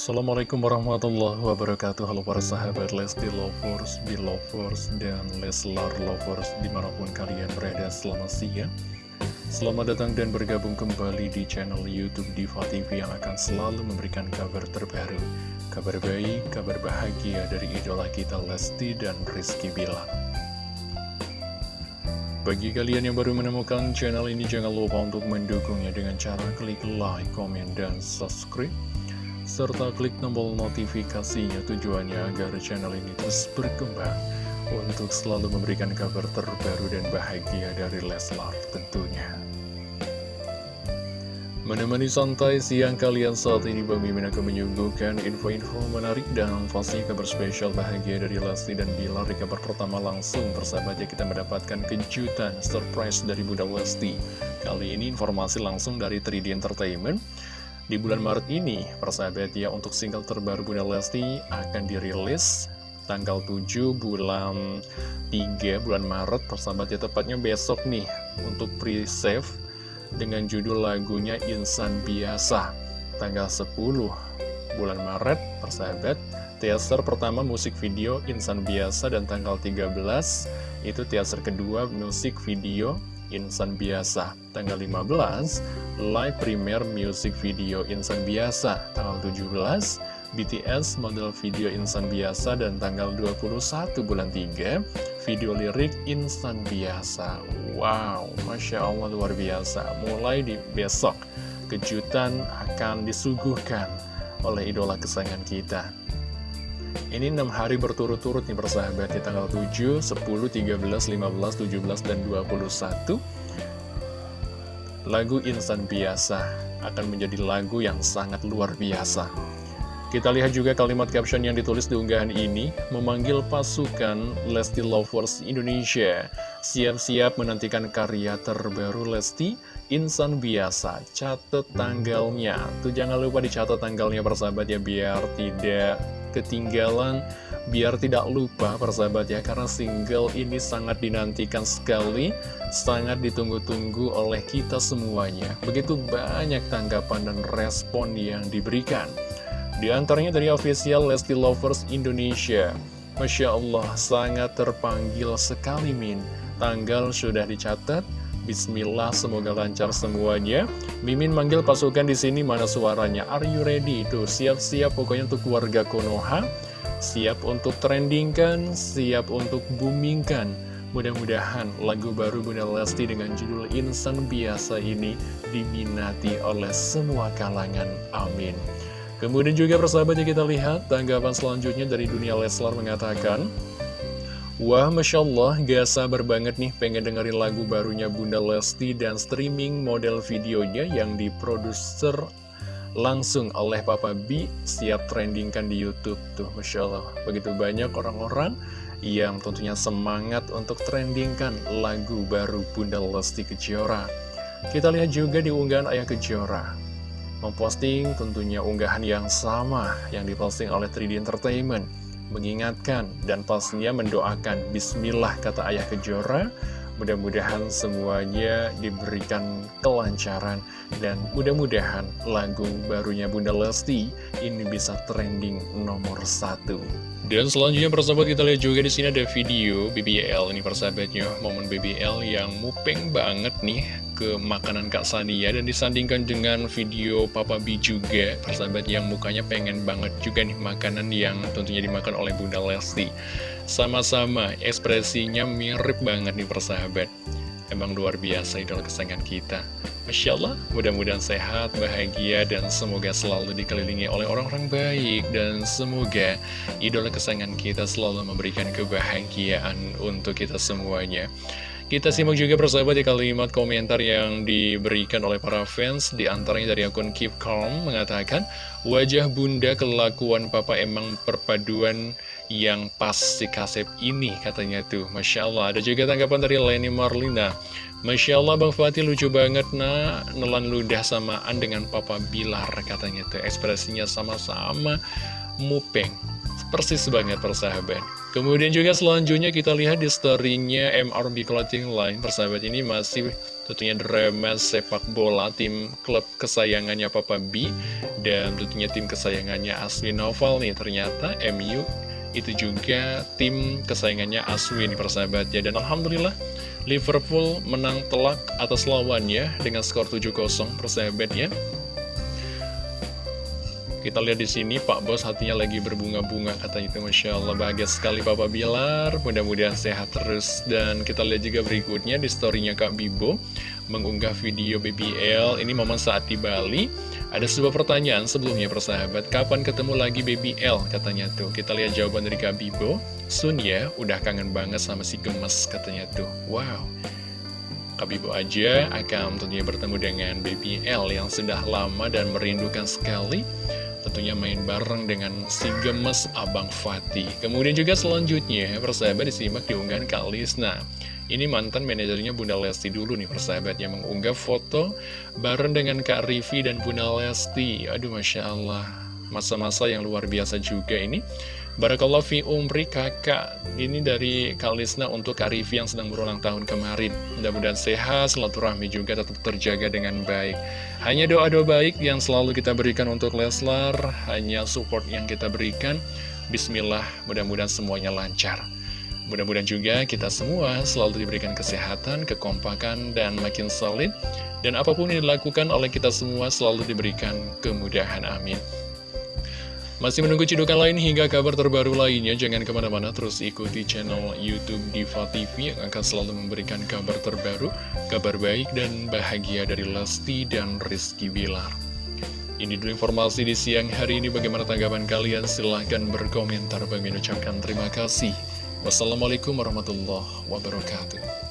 Assalamualaikum warahmatullahi wabarakatuh. Halo para sahabat Lesti Lovers, Belovers, dan Leslar Lovers Di mana pun kalian berada selamat siang. Selamat datang dan bergabung kembali di channel Youtube Diva TV Yang akan selalu memberikan kabar terbaru Kabar baik, kabar bahagia dari idola kita Lesti dan Rizky Bilar. Bagi kalian yang baru menemukan channel ini, jangan lupa untuk mendukungnya dengan cara klik like, komen, dan subscribe serta klik tombol notifikasinya tujuannya agar channel ini terus berkembang untuk selalu memberikan kabar terbaru dan bahagia dari Leslar tentunya. Menemani santai siang kalian saat ini Bang Mimin akan menyuguhkan info-info menarik dan pasti kabar spesial bahagia dari Lesti dan Bilar Di kabar pertama langsung persahabatnya kita mendapatkan kejutan surprise dari Bunda Lesti Kali ini informasi langsung dari 3D Entertainment di bulan Maret ini, persahabat ya, untuk single terbaru Bunda Lesti akan dirilis tanggal 7 bulan 3 bulan Maret, persahabat ya, tepatnya besok nih, untuk pre-save dengan judul lagunya Insan Biasa. Tanggal 10 bulan Maret, persahabat, teaser pertama musik video Insan Biasa dan tanggal 13 itu teaser kedua musik video Insan Biasa. Tanggal 15, live premiere music video Insan Biasa. Tanggal 17, BTS model video Insan Biasa. Dan tanggal 21 bulan 3, video lirik Insan Biasa. Wow, Masya Allah luar biasa. Mulai di besok, kejutan akan disuguhkan oleh idola kesayangan kita ini 6 hari berturut-turut nih persahabat. Di tanggal 7, 10, 13, 15, 17, dan 21 Lagu Insan Biasa akan menjadi lagu yang sangat luar biasa Kita lihat juga kalimat caption yang ditulis di unggahan ini Memanggil pasukan Lesti Lovers Indonesia. Siap-siap menantikan karya terbaru Lesti Insan Biasa Catat tanggalnya. Tuh jangan lupa dicatat tanggalnya persahabat ya Biar tidak ketinggalan biar tidak lupa persahabat ya karena single ini sangat dinantikan sekali sangat ditunggu-tunggu oleh kita semuanya. Begitu banyak tanggapan dan respon yang diberikan di antaranya dari official Lesti Lovers Indonesia Masya Allah sangat terpanggil sekali Min tanggal sudah dicatat Bismillah, semoga lancar semuanya. Mimin manggil pasukan di sini mana suaranya? Are you ready? Tuh, siap-siap pokoknya untuk keluarga Konoha. Siap untuk trendingkan, siap untuk boomingkan. Mudah-mudahan lagu baru Bunda Lesti dengan judul Insan Biasa ini diminati oleh semua kalangan. Amin. Kemudian juga persahabatnya kita lihat tanggapan selanjutnya dari dunia Leslar mengatakan Wah, Masya Allah, gak sabar banget nih pengen dengerin lagu barunya Bunda Lesti dan streaming model videonya yang diproduser langsung oleh Papa B siap trendingkan di Youtube tuh Masya Allah begitu banyak orang-orang yang tentunya semangat untuk trendingkan lagu baru Bunda Lesti Kejora. Kita lihat juga di unggahan Ayah Kejora memposting tentunya unggahan yang sama yang diposting oleh 3D Entertainment mengingatkan dan pastinya mendoakan Bismillah kata ayah kejora mudah-mudahan semuanya diberikan kelancaran dan mudah-mudahan lagu barunya Bunda Lesti ini bisa trending nomor satu. Dan selanjutnya persahabat kita lihat juga di sini ada video BBL ini persahabatnya momen BBL yang mupeng banget nih ke makanan Kak Sania. Dan disandingkan dengan video Papa B juga persahabat yang mukanya pengen banget juga nih makanan yang tentunya dimakan oleh Bunda Lesti sama-sama ekspresinya mirip banget nih persahabat emang luar biasa idola kesayangan kita Masya Allah, mudah-mudahan sehat, bahagia, dan semoga selalu dikelilingi oleh orang-orang baik. Dan semoga idola kesayangan kita selalu memberikan kebahagiaan untuk kita semuanya. Kita simak juga persahabat di kalimat komentar yang diberikan oleh para fans. Di antaranya dari akun Keep Calm mengatakan Wajah bunda kelakuan papa emang perpaduan yang pas si kasep ini katanya tuh. Masya Allah. Ada juga tanggapan dari Lenny Marlina. Masya Allah Bang Fatih lucu banget nak. Nelan ludah samaan dengan papa Bilar katanya tuh. Ekspresinya sama-sama mupeng. Persis banget persahabat Kemudian juga selanjutnya kita lihat di story-nya MRB Clothing Line. Persahabat ini masih tentunya drama sepak bola tim klub kesayangannya Papa B Dan tentunya tim kesayangannya Asli Novel nih. Ternyata MU itu juga tim kesayangannya Aswin persahabat ya. Dan Alhamdulillah Liverpool menang telak atas lawannya dengan skor 7-0 persahabat ya kita lihat di sini Pak Bos hatinya lagi berbunga-bunga katanya itu Masya Allah. Bahagia sekali Papa Bilar mudah-mudahan sehat terus. Dan kita lihat juga berikutnya di storynya Kak Bibo mengunggah video BBL ini momen saat di Bali. Ada sebuah pertanyaan sebelumnya persahabat. Kapan ketemu lagi BBL katanya tuh. Kita lihat jawaban dari Kak Bibo. Sun ya udah kangen banget sama si gemes katanya tuh. Wow. Kak Bibo aja akan tentunya bertemu dengan BBL yang sudah lama dan merindukan sekali Tentunya main bareng dengan si gemes Abang Fatih. Kemudian juga selanjutnya, persahabat disimak di unggahan Kak Lisna. Ini mantan manajernya Bunda Lesti dulu nih persahabat yang mengunggah foto bareng dengan Kak Rivi dan Bunda Lesti. Aduh Masya Allah, masa-masa yang luar biasa juga ini. Barakallah fi umri kakak Ini dari Kalisna untuk Kak Rivi yang sedang berulang tahun kemarin. Mudah-mudahan sehat, silaturahmi juga tetap terjaga dengan baik. Hanya doa-doa baik yang selalu kita berikan untuk Leslar Hanya support yang kita berikan. Bismillah, mudah-mudahan semuanya lancar. Mudah-mudahan juga kita semua selalu diberikan kesehatan, kekompakan, dan makin solid. Dan apa pun yang dilakukan oleh kita semua selalu diberikan kemudahan, amin masih menunggu cidukan lain hingga kabar terbaru lainnya, jangan ke mana-mana terus ikuti channel Youtube Diva TV yang akan selalu memberikan kabar terbaru, kabar baik dan bahagia dari Lesti dan Rizky Bilar. Ini dulu informasi di siang hari ini, bagaimana tanggapan kalian? Silahkan berkomentar, bagi ucapkan terima kasih. Wassalamualaikum warahmatullahi wabarakatuh.